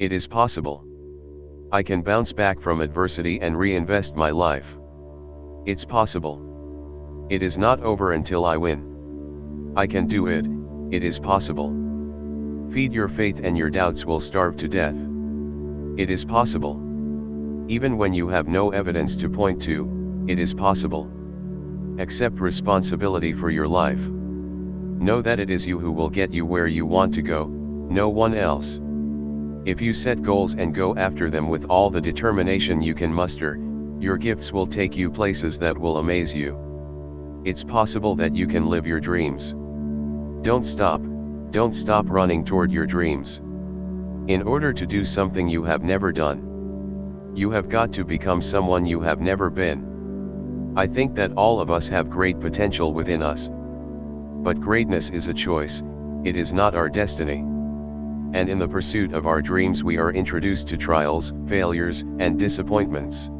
It is possible. I can bounce back from adversity and reinvest my life. It's possible. It is not over until I win. I can do it, it is possible. Feed your faith and your doubts will starve to death. It is possible. Even when you have no evidence to point to, it is possible. Accept responsibility for your life. Know that it is you who will get you where you want to go, no one else. If you set goals and go after them with all the determination you can muster, your gifts will take you places that will amaze you. It's possible that you can live your dreams. Don't stop, don't stop running toward your dreams. In order to do something you have never done, you have got to become someone you have never been. I think that all of us have great potential within us. But greatness is a choice, it is not our destiny. And in the pursuit of our dreams we are introduced to trials, failures, and disappointments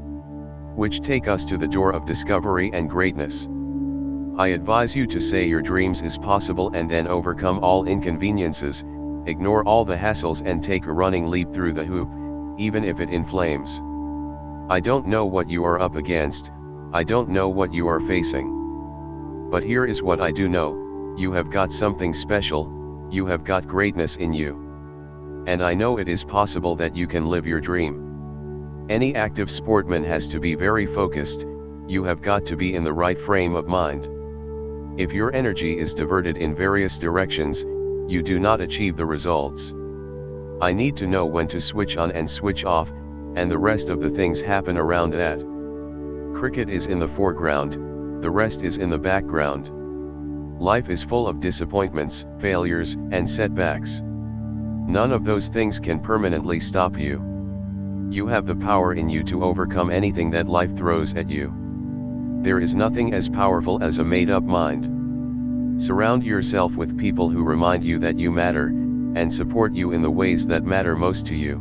which take us to the door of discovery and greatness. I advise you to say your dreams is possible and then overcome all inconveniences, ignore all the hassles and take a running leap through the hoop, even if it inflames. I don't know what you are up against, I don't know what you are facing. But here is what I do know, you have got something special, you have got greatness in you. And I know it is possible that you can live your dream. Any active sportman has to be very focused, you have got to be in the right frame of mind. If your energy is diverted in various directions, you do not achieve the results. I need to know when to switch on and switch off, and the rest of the things happen around that. Cricket is in the foreground, the rest is in the background. Life is full of disappointments, failures, and setbacks. None of those things can permanently stop you. You have the power in you to overcome anything that life throws at you. There is nothing as powerful as a made-up mind. Surround yourself with people who remind you that you matter, and support you in the ways that matter most to you.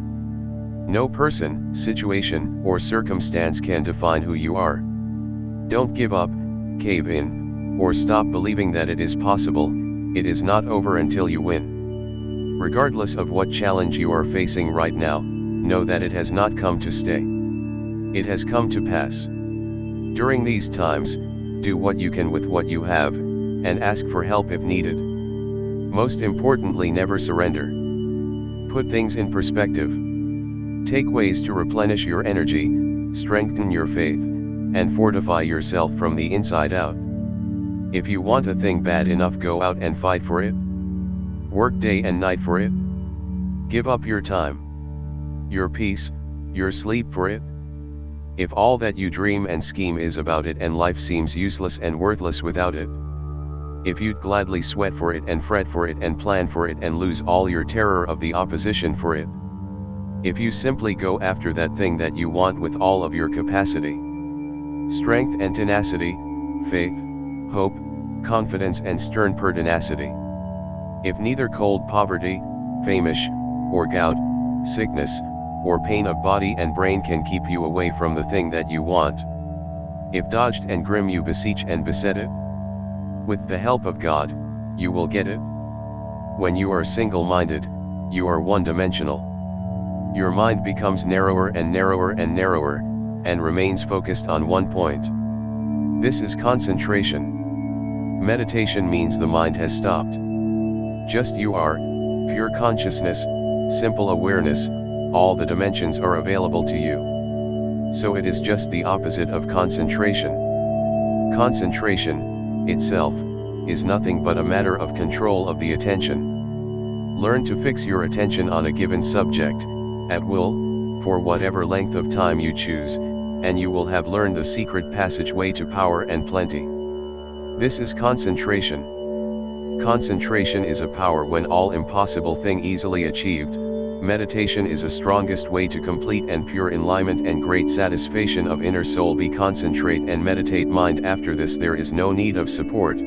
No person, situation, or circumstance can define who you are. Don't give up, cave in, or stop believing that it is possible, it is not over until you win. Regardless of what challenge you are facing right now, know that it has not come to stay. It has come to pass. During these times, do what you can with what you have, and ask for help if needed. Most importantly never surrender. Put things in perspective. Take ways to replenish your energy, strengthen your faith, and fortify yourself from the inside out. If you want a thing bad enough go out and fight for it. Work day and night for it. Give up your time your peace, your sleep for it? If all that you dream and scheme is about it and life seems useless and worthless without it? If you'd gladly sweat for it and fret for it and plan for it and lose all your terror of the opposition for it? If you simply go after that thing that you want with all of your capacity, strength and tenacity, faith, hope, confidence and stern pertinacity. If neither cold poverty, famish, or gout, sickness, or pain of body and brain can keep you away from the thing that you want. If dodged and grim you beseech and beset it, with the help of God, you will get it. When you are single-minded, you are one-dimensional. Your mind becomes narrower and narrower and narrower, and remains focused on one point. This is concentration. Meditation means the mind has stopped. Just you are, pure consciousness, simple awareness, all the dimensions are available to you. So it is just the opposite of concentration. Concentration, itself, is nothing but a matter of control of the attention. Learn to fix your attention on a given subject, at will, for whatever length of time you choose, and you will have learned the secret passageway to power and plenty. This is concentration. Concentration is a power when all impossible thing easily achieved, Meditation is a strongest way to complete and pure enlightenment and great satisfaction of inner soul. Be concentrate and meditate mind. After this there is no need of support.